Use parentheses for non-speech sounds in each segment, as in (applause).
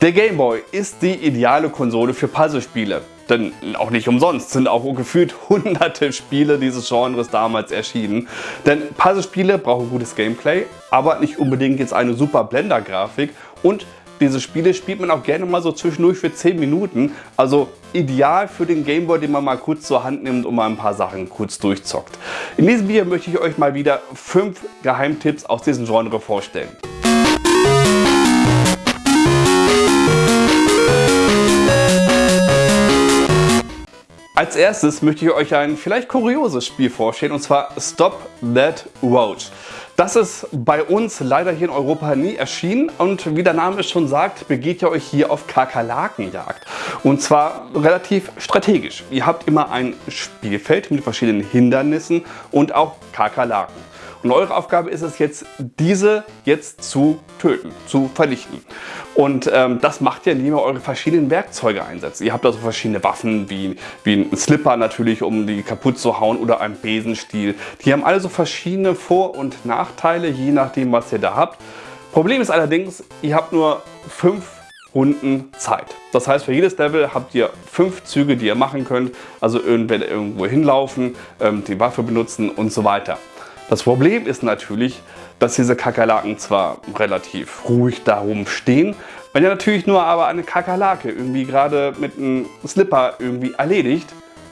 Der Game Boy ist die ideale Konsole für Puzzlespiele. Denn auch nicht umsonst sind auch gefühlt (laughs) hunderte Spiele dieses Genres damals erschienen. Denn Puzzlespiele brauchen gutes Gameplay, aber nicht unbedingt jetzt eine super Blender-Grafik und diese Spiele spielt man auch gerne mal so zwischendurch für 10 Minuten. Also ideal für den Gameboy, den man mal kurz zur Hand nimmt und mal ein paar Sachen kurz durchzockt. In diesem Video möchte ich euch mal wieder 5 Geheimtipps aus diesem Genre vorstellen. Als erstes möchte ich euch ein vielleicht kurioses Spiel vorstellen und zwar Stop That Roach. Das ist bei uns leider hier in Europa nie erschienen und wie der Name es schon sagt, begeht ihr euch hier auf Kakerlakenjagd. Und zwar relativ strategisch. Ihr habt immer ein Spielfeld mit verschiedenen Hindernissen und auch Kakerlaken. Und eure Aufgabe ist es jetzt, diese jetzt zu töten, zu vernichten. Und ähm, das macht ihr, indem ihr eure verschiedenen Werkzeuge einsetzt. Ihr habt also verschiedene Waffen, wie, wie ein Slipper natürlich, um die kaputt zu hauen oder ein Besenstiel. Die haben alle so verschiedene Vor- und Nachteile, je nachdem was ihr da habt. Problem ist allerdings, ihr habt nur fünf Runden Zeit. Das heißt, für jedes Level habt ihr fünf Züge, die ihr machen könnt. Also irgendwo hinlaufen, ähm, die Waffe benutzen und so weiter. Das Problem ist natürlich, dass diese Kakerlaken zwar relativ ruhig darum stehen, wenn ihr natürlich nur aber eine Kakerlake irgendwie gerade mit einem Slipper irgendwie erledigt,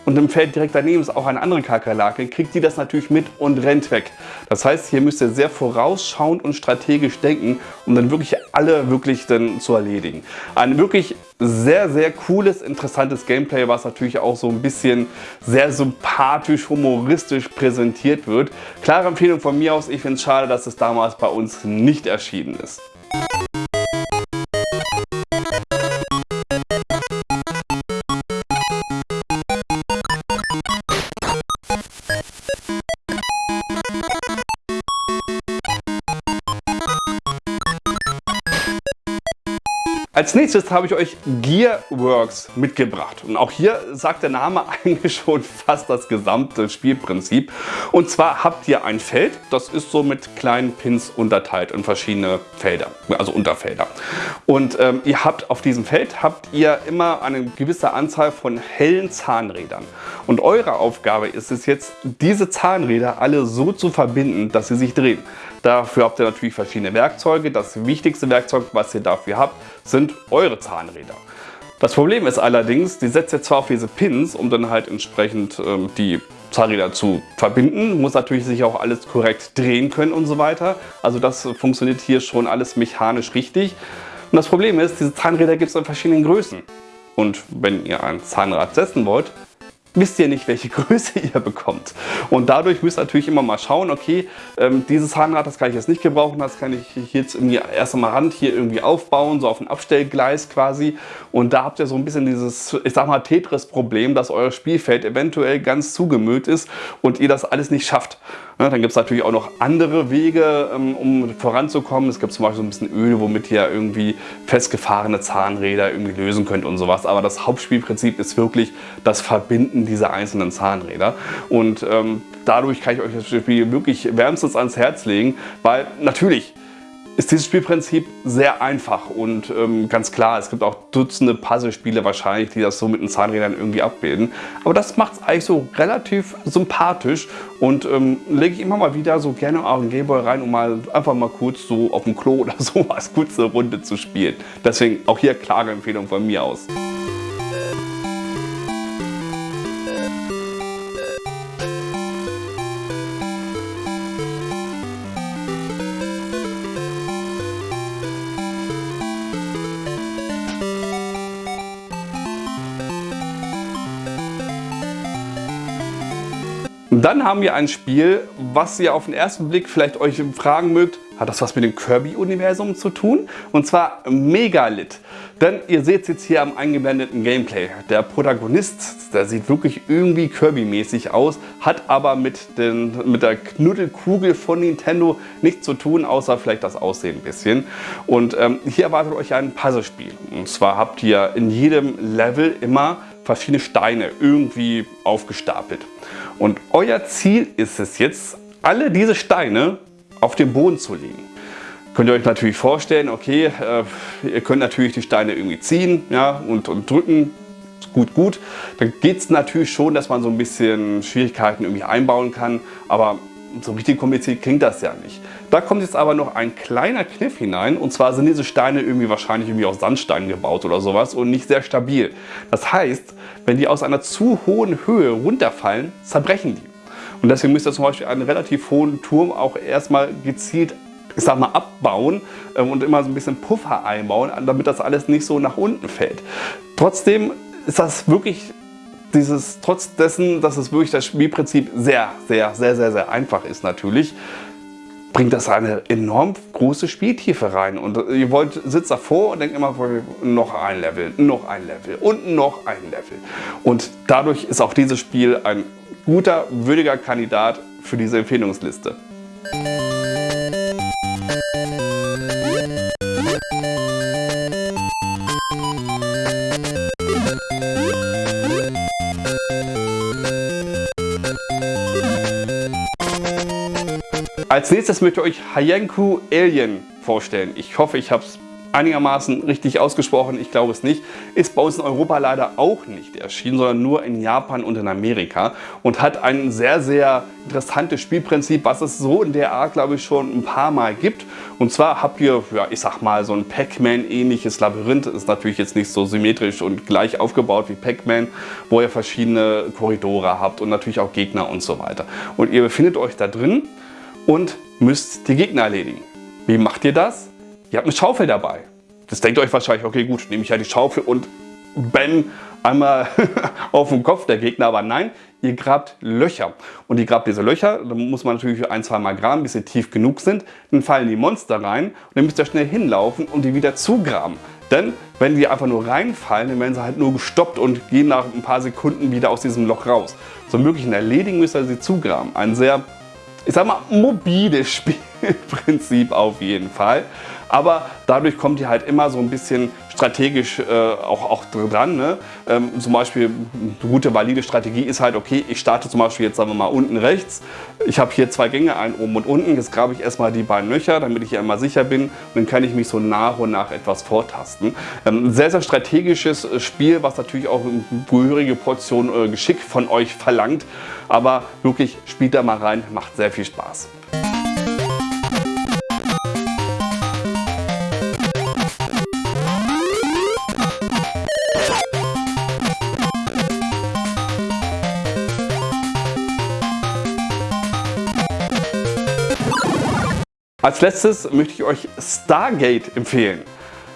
und im Feld direkt daneben ist auch eine andere Kakerlake, kriegt die das natürlich mit und rennt weg. Das heißt, hier müsst ihr sehr vorausschauend und strategisch denken, um dann wirklich alle wirklich dann zu erledigen. Ein wirklich sehr, sehr cooles, interessantes Gameplay, was natürlich auch so ein bisschen sehr sympathisch, humoristisch präsentiert wird. Klare Empfehlung von mir aus, ich finde es schade, dass es damals bei uns nicht erschienen ist. Als nächstes habe ich euch Gearworks mitgebracht. Und auch hier sagt der Name (laughs) eigentlich schon fast das gesamte Spielprinzip. Und zwar habt ihr ein Feld, das ist so mit kleinen Pins unterteilt in verschiedene Felder, also Unterfelder. Und ähm, ihr habt auf diesem Feld habt ihr immer eine gewisse Anzahl von hellen Zahnrädern. Und eure Aufgabe ist es jetzt, diese Zahnräder alle so zu verbinden, dass sie sich drehen. Dafür habt ihr natürlich verschiedene Werkzeuge. Das wichtigste Werkzeug, was ihr dafür habt, sind eure Zahnräder. Das Problem ist allerdings, die setzt ihr zwar auf diese Pins, um dann halt entsprechend ähm, die Zahnräder zu verbinden, muss natürlich sich auch alles korrekt drehen können und so weiter. Also das funktioniert hier schon alles mechanisch richtig. Und das Problem ist, diese Zahnräder gibt es in verschiedenen Größen. Und wenn ihr ein Zahnrad setzen wollt, wisst ihr nicht, welche (laughs) Größe ihr bekommt. Und dadurch müsst ihr natürlich immer mal schauen, okay, ähm, dieses Zahnrad, das kann ich jetzt nicht gebrauchen, das kann ich jetzt irgendwie erst einmal Rand hier irgendwie aufbauen, so auf ein Abstellgleis quasi. Und da habt ihr so ein bisschen dieses, ich sag mal, Tetris-Problem, dass euer Spielfeld eventuell ganz zugemüllt ist und ihr das alles nicht schafft. Ja, dann gibt es natürlich auch noch andere Wege, ähm, um voranzukommen. Es gibt zum Beispiel so ein bisschen Öl, womit ihr irgendwie festgefahrene Zahnräder irgendwie lösen könnt und sowas. Aber das Hauptspielprinzip ist wirklich das Verbinden dieser einzelnen Zahnräder. Und ähm, dadurch kann ich euch das Spiel wirklich wärmstens ans Herz legen, weil natürlich ist dieses Spielprinzip sehr einfach und ähm, ganz klar, es gibt auch Dutzende Puzzlespiele wahrscheinlich, die das so mit den Zahnrädern irgendwie abbilden. Aber das macht es eigentlich so relativ sympathisch und ähm, lege ich immer mal wieder so gerne auch einen Gameboy rein, um mal einfach mal kurz so auf dem Klo (laughs) oder sowas kurze Runde zu spielen. Deswegen auch hier klare Empfehlung von mir aus. Dann haben wir ein Spiel, was ihr auf den ersten Blick vielleicht euch fragen mögt, hat das was mit dem Kirby-Universum zu tun? Und zwar Megalith. Denn ihr seht es jetzt hier am eingeblendeten Gameplay. Der Protagonist, der sieht wirklich irgendwie Kirby-mäßig aus, hat aber mit, den, mit der Knuddelkugel von Nintendo nichts zu tun, außer vielleicht das Aussehen ein bisschen. Und ähm, hier erwartet euch ein Puzzlespiel. Und zwar habt ihr in jedem Level immer verschiedene Steine irgendwie aufgestapelt. Und euer Ziel ist es jetzt, alle diese Steine auf den Boden zu legen. könnt ihr euch natürlich vorstellen, okay, äh, ihr könnt natürlich die Steine irgendwie ziehen ja, und, und drücken, gut, gut. Dann geht es natürlich schon, dass man so ein bisschen Schwierigkeiten irgendwie einbauen kann, aber so richtig kompliziert klingt das ja nicht. Da kommt jetzt aber noch ein kleiner Kniff hinein und zwar sind diese Steine irgendwie wahrscheinlich irgendwie aus Sandstein gebaut oder sowas und nicht sehr stabil. Das heißt, wenn die aus einer zu hohen Höhe runterfallen, zerbrechen die. Und deswegen müsst ihr zum Beispiel einen relativ hohen Turm auch erstmal gezielt ich sag mal, abbauen ähm, und immer so ein bisschen Puffer einbauen, damit das alles nicht so nach unten fällt. Trotzdem ist das wirklich dieses, trotz dessen, dass es wirklich das Spielprinzip sehr, sehr, sehr, sehr, sehr einfach ist natürlich, bringt das eine enorm große Spieltiefe rein. Und ihr wollt, sitzt davor und denkt immer, noch ein Level, noch ein Level und noch ein Level. Und dadurch ist auch dieses Spiel ein guter, würdiger Kandidat für diese Empfehlungsliste. Nächstes möchte ich euch Hayenku Alien vorstellen. Ich hoffe, ich habe es einigermaßen richtig ausgesprochen, ich glaube es nicht, ist bei uns in Europa leider auch nicht erschienen, sondern nur in Japan und in Amerika und hat ein sehr, sehr interessantes Spielprinzip, was es so in der Art, glaube ich, schon ein paar Mal gibt. Und zwar habt ihr, ja, ich sag mal, so ein Pac-Man ähnliches Labyrinth, ist natürlich jetzt nicht so symmetrisch und gleich aufgebaut wie Pac-Man, wo ihr verschiedene Korridore habt und natürlich auch Gegner und so weiter. Und ihr befindet euch da drin und müsst die Gegner erledigen. Wie macht ihr das? Ihr habt eine Schaufel dabei. Das denkt euch wahrscheinlich, okay gut, nehme ich ja die Schaufel und bam, einmal (laughs) auf den Kopf der Gegner. Aber nein, ihr grabt Löcher. Und ihr grabt diese Löcher, da muss man natürlich ein, zwei Mal graben, bis sie tief genug sind. Dann fallen die Monster rein und dann müsst ihr schnell hinlaufen und die wieder zugraben. Denn wenn die einfach nur reinfallen, dann werden sie halt nur gestoppt und gehen nach ein paar Sekunden wieder aus diesem Loch raus. Zum möglichen Erledigen müsst ihr sie zugraben. Ein sehr ich sag mal, mobiles Spielprinzip auf jeden Fall. Aber dadurch kommt ihr halt immer so ein bisschen strategisch äh, auch, auch dran. Ne? Ähm, zum Beispiel eine gute valide Strategie ist halt, okay, ich starte zum Beispiel jetzt sagen wir mal unten rechts. Ich habe hier zwei Gänge, einen oben und unten. Jetzt grabe ich erstmal die beiden Löcher, damit ich hier immer sicher bin. Und dann kann ich mich so nach und nach etwas vortasten. Ähm, sehr, sehr strategisches Spiel, was natürlich auch eine gehörige Portion äh, Geschick von euch verlangt. Aber wirklich, spielt da mal rein, macht sehr viel Spaß. Als letztes möchte ich euch Stargate empfehlen.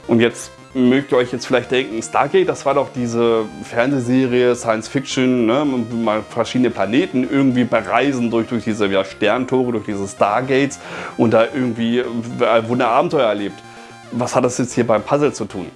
Und jetzt mögt ihr euch jetzt vielleicht denken, Stargate, das war doch diese Fernsehserie Science Fiction, ne? mal verschiedene Planeten irgendwie bereisen durch, durch diese ja, Sterntore, durch diese Stargates und da irgendwie äh, Wunder Abenteuer erlebt. Was hat das jetzt hier beim Puzzle zu tun?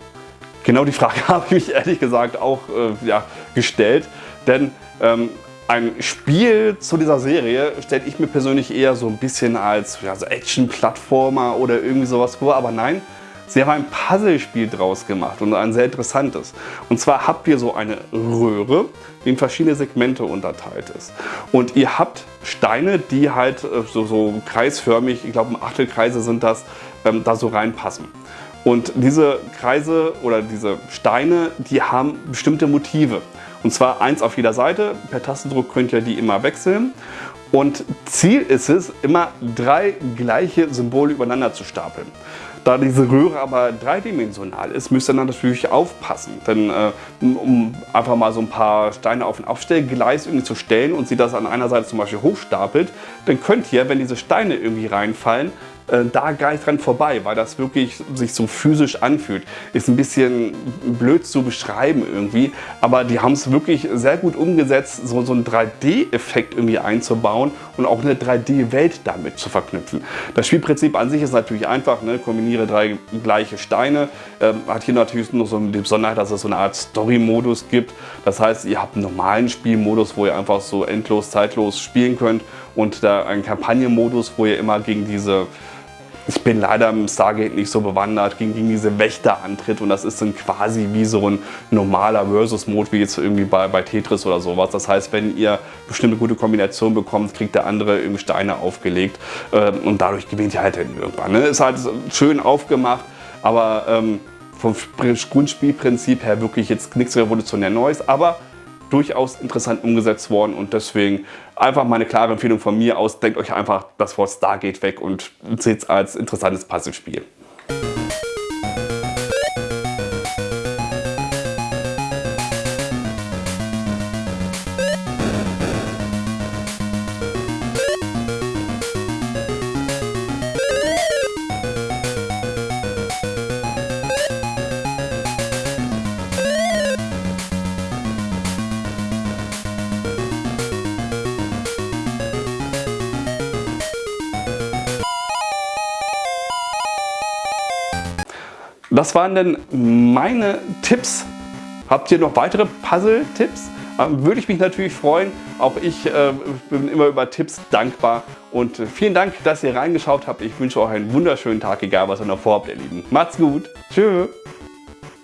Genau die Frage (laughs) habe ich mich ehrlich gesagt auch äh, ja, gestellt, denn ähm, ein Spiel zu dieser Serie stelle ich mir persönlich eher so ein bisschen als ja, so Action-Plattformer oder irgendwie sowas vor, aber nein, sie haben ein Puzzlespiel draus gemacht und ein sehr interessantes. Und zwar habt ihr so eine Röhre, die in verschiedene Segmente unterteilt ist. Und ihr habt Steine, die halt äh, so, so kreisförmig, ich glaube Achtelkreise sind das, ähm, da so reinpassen. Und diese Kreise oder diese Steine, die haben bestimmte Motive. Und zwar eins auf jeder Seite. Per Tastendruck könnt ihr die immer wechseln. Und Ziel ist es, immer drei gleiche Symbole übereinander zu stapeln. Da diese Röhre aber dreidimensional ist, müsst ihr dann natürlich aufpassen. Denn äh, um einfach mal so ein paar Steine auf ein Aufstellgleis irgendwie zu stellen und sie das an einer Seite zum Beispiel hochstapelt, dann könnt ihr, wenn diese Steine irgendwie reinfallen, äh, da gar nicht dran vorbei, weil das wirklich sich so physisch anfühlt. Ist ein bisschen blöd zu beschreiben irgendwie, aber die haben es wirklich sehr gut umgesetzt, so, so einen 3D-Effekt irgendwie einzubauen und auch eine 3D-Welt damit zu verknüpfen. Das Spielprinzip an sich ist natürlich einfach, ne? kombiniere drei gleiche Steine, ähm, hat hier natürlich noch so die Besonderheit, dass es so eine Art Story-Modus gibt. Das heißt, ihr habt einen normalen Spielmodus, wo ihr einfach so endlos, zeitlos spielen könnt und da einen Kampagnenmodus, wo ihr immer gegen diese Ich bin leider im Stargate nicht so bewandert gegen, gegen diese Wächter antritt und das ist dann quasi wie so ein normaler Versus-Mode wie jetzt irgendwie bei, bei Tetris oder sowas. Das heißt, wenn ihr bestimmte gute Kombinationen bekommt, kriegt der andere irgendwie Steine aufgelegt äh, und dadurch gewinnt ihr halt irgendwann. Ne? Ist halt schön aufgemacht, aber ähm, vom Grundspielprinzip her wirklich jetzt nichts revolutionär Neues, aber durchaus interessant umgesetzt worden und deswegen einfach mal eine klare Empfehlung von mir aus. Denkt euch einfach das Wort Stargate weg und seht es als interessantes Puzzlespiel. Das waren denn meine Tipps. Habt ihr noch weitere Puzzle-Tipps? Ähm, würde ich mich natürlich freuen. Auch ich äh, bin immer über Tipps dankbar. Und vielen Dank, dass ihr reingeschaut habt. Ich wünsche euch einen wunderschönen Tag, egal was ihr noch vorhabt, ihr Lieben. Macht's gut. Tschüss.